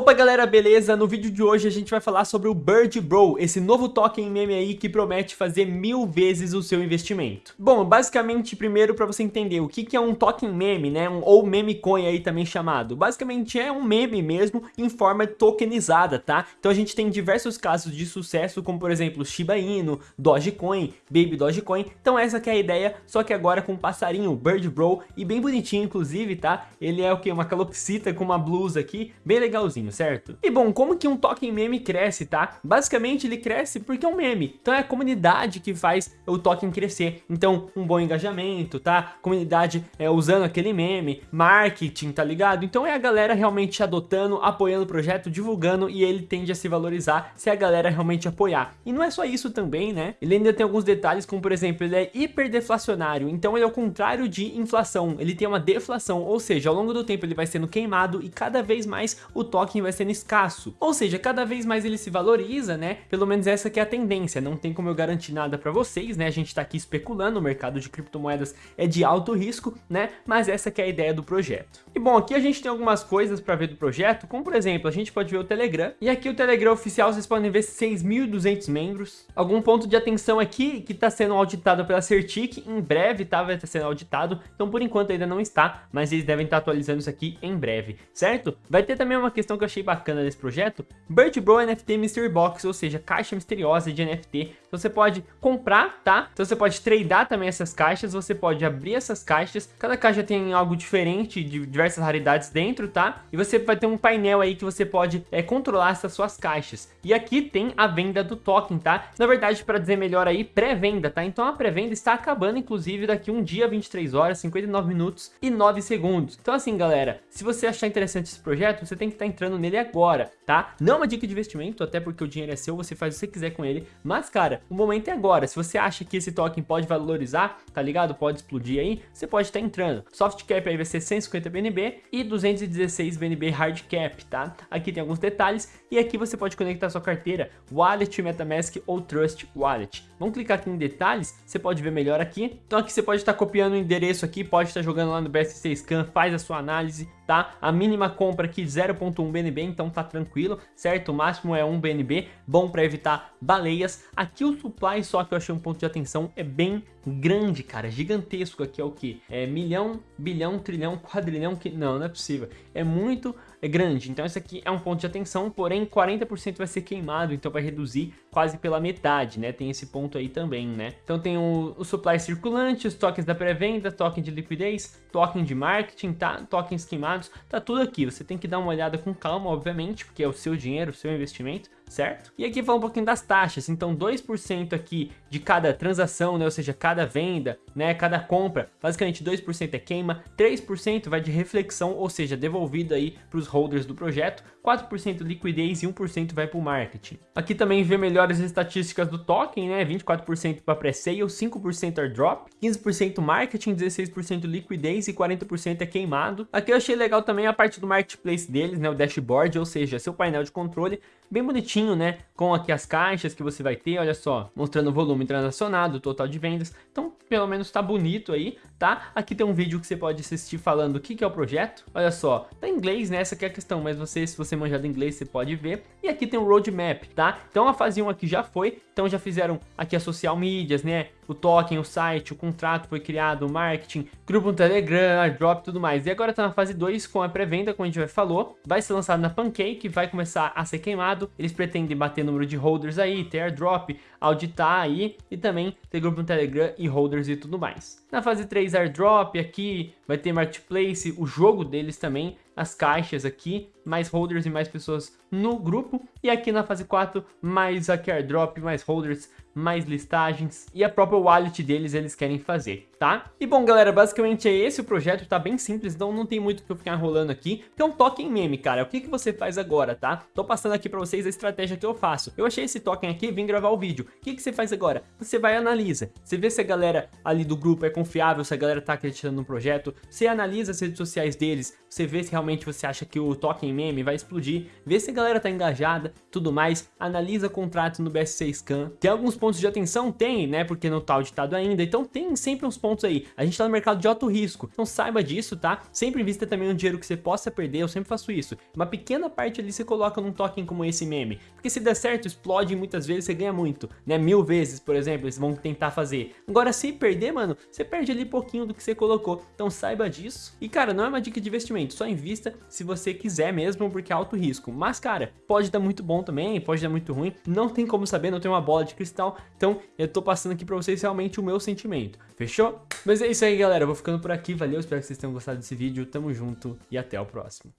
Opa galera, beleza? No vídeo de hoje a gente vai falar sobre o Bird Bro, esse novo token meme aí que promete fazer mil vezes o seu investimento. Bom, basicamente, primeiro para você entender o que, que é um token meme, né? Um, ou meme coin aí também chamado. Basicamente é um meme mesmo em forma tokenizada, tá? Então a gente tem diversos casos de sucesso, como por exemplo Shiba Inu, Dogecoin, Baby Dogecoin. Então essa que é a ideia, só que agora com um passarinho, Bird Bro, e bem bonitinho inclusive, tá? Ele é o que? Uma calopsita com uma blusa aqui, bem legalzinho certo? E bom, como que um token meme cresce, tá? Basicamente ele cresce porque é um meme, então é a comunidade que faz o token crescer. Então, um bom engajamento, tá? Comunidade é, usando aquele meme, marketing, tá ligado? Então é a galera realmente adotando, apoiando o projeto, divulgando e ele tende a se valorizar se a galera realmente apoiar. E não é só isso também, né? Ele ainda tem alguns detalhes, como por exemplo, ele é hiperdeflacionário, então ele é o contrário de inflação, ele tem uma deflação, ou seja, ao longo do tempo ele vai sendo queimado e cada vez mais o token vai sendo escasso. Ou seja, cada vez mais ele se valoriza, né? Pelo menos essa que é a tendência. Não tem como eu garantir nada para vocês, né? A gente tá aqui especulando, o mercado de criptomoedas é de alto risco, né? Mas essa que é a ideia do projeto. E bom, aqui a gente tem algumas coisas para ver do projeto, como por exemplo, a gente pode ver o Telegram. E aqui o Telegram oficial, vocês podem ver 6.200 membros. Algum ponto de atenção aqui que está sendo auditado pela Certic, em breve tá, vai estar sendo auditado. Então por enquanto ainda não está, mas eles devem estar atualizando isso aqui em breve, certo? Vai ter também uma questão que eu achei bacana desse projeto, Bird Bro NFT Mystery Box, ou seja, caixa misteriosa de NFT. Então você pode comprar, tá? Então você pode tradear também essas caixas, você pode abrir essas caixas. Cada caixa tem algo diferente, de diversas raridades dentro, tá? E você vai ter um painel aí que você pode é, controlar essas suas caixas. E aqui tem a venda do token, tá? Na verdade, para dizer melhor aí, pré-venda, tá? Então a pré-venda está acabando, inclusive, daqui um dia, 23 horas, 59 minutos e 9 segundos. Então assim, galera, se você achar interessante esse projeto, você tem que estar tá entrando nele agora, tá? Não é uma dica de investimento, até porque o dinheiro é seu, você faz o que você quiser com ele, mas cara, o momento é agora, se você acha que esse token pode valorizar, tá ligado? Pode explodir aí, você pode estar entrando. Soft cap aí vai ser 150 BNB e 216 BNB hard cap, tá? Aqui tem alguns detalhes e aqui você pode conectar sua carteira Wallet, Metamask ou Trust Wallet. Vamos clicar aqui em detalhes, você pode ver melhor aqui. Então aqui você pode estar copiando o endereço aqui, pode estar jogando lá no BSC Scan, faz a sua análise, tá? A mínima compra aqui 0.1 BNB, então tá tranquilo, certo? O máximo é 1 BNB, bom para evitar baleias. Aqui o supply, só que eu achei um ponto de atenção, é bem grande, cara, gigantesco. Aqui é o que? É milhão, bilhão, trilhão, quadrilhão, que não, não é possível. É muito é grande, então esse aqui é um ponto de atenção, porém 40% vai ser queimado, então vai reduzir quase pela metade, né? Tem esse ponto aí também, né? Então tem o, o supply circulante, os tokens da pré-venda, token de liquidez, token de marketing, tá? Tokens queimados, tá tudo aqui. Você tem que dar uma olhada com calma, obviamente, porque é o seu dinheiro, o seu investimento, certo? E aqui fala um pouquinho das taxas, então 2% aqui de cada transação, né, ou seja, cada venda, né, cada compra, basicamente 2% é queima, 3% vai de reflexão, ou seja, devolvido aí para os holders do projeto, 4% liquidez e 1% vai para o marketing. Aqui também vê melhores estatísticas do token, né, 24% para pré-sale, 5% airdrop, 15% marketing, 16% liquidez e 40% é queimado. Aqui eu achei legal também a parte do marketplace deles, né, o dashboard, ou seja, seu painel de controle, bem bonitinho, né? Com aqui as caixas que você vai ter, olha só, mostrando o volume transacionado, o total de vendas. Então, pelo menos tá bonito aí, tá? Aqui tem um vídeo que você pode assistir falando o que, que é o projeto. Olha só, tá em inglês, né? Essa é a questão, mas você, se você manjar do inglês, você pode ver. E aqui tem o um roadmap, tá? Então a fase 1 aqui já foi, então já fizeram aqui as social medias, né? O token, o site, o contrato foi criado, o marketing, grupo no Telegram, airdrop e tudo mais. E agora tá na fase 2 com a pré-venda, como a gente já falou. Vai ser lançado na Pancake, vai começar a ser queimado. Eles pretendem bater número de holders aí, ter airdrop, auditar aí e também ter grupo no Telegram e holders e tudo mais. Na fase 3 airdrop aqui, vai ter marketplace, o jogo deles também, as caixas aqui, mais holders e mais pessoas no grupo. E aqui na fase 4, mais aqui airdrop, mais holders, mais listagens e a própria wallet deles eles querem fazer, tá? E bom, galera, basicamente é esse o projeto, tá bem simples, então não tem muito que eu ficar enrolando aqui. Então token meme, cara, o que, que você faz agora, tá? Tô passando aqui pra vocês a estratégia que eu faço. Eu achei esse token aqui, vim gravar o vídeo. O que, que você faz agora? Você vai e analisa. Você vê se a galera ali do grupo é confiável, se a galera tá acreditando no projeto. Você analisa as redes sociais deles, você vê se realmente você acha que o token meme vai explodir. Vê se a galera tá engajada, tudo mais. Analisa contrato no BSC Scan. Tem alguns pontos de atenção? Tem, né? Porque não tá auditado ainda. Então tem sempre uns pontos pontos aí. A gente tá no mercado de alto risco, então saiba disso, tá? Sempre invista também um dinheiro que você possa perder, eu sempre faço isso. Uma pequena parte ali você coloca num token como esse meme, porque se der certo, explode e muitas vezes você ganha muito, né? Mil vezes, por exemplo, eles vão tentar fazer. Agora, se perder, mano, você perde ali pouquinho do que você colocou, então saiba disso. E, cara, não é uma dica de investimento, só invista se você quiser mesmo, porque é alto risco. Mas, cara, pode dar muito bom também, pode dar muito ruim, não tem como saber, não tem uma bola de cristal, então eu tô passando aqui pra vocês realmente o meu sentimento, fechou? Mas é isso aí, galera, eu vou ficando por aqui, valeu, espero que vocês tenham gostado desse vídeo, tamo junto e até o próximo.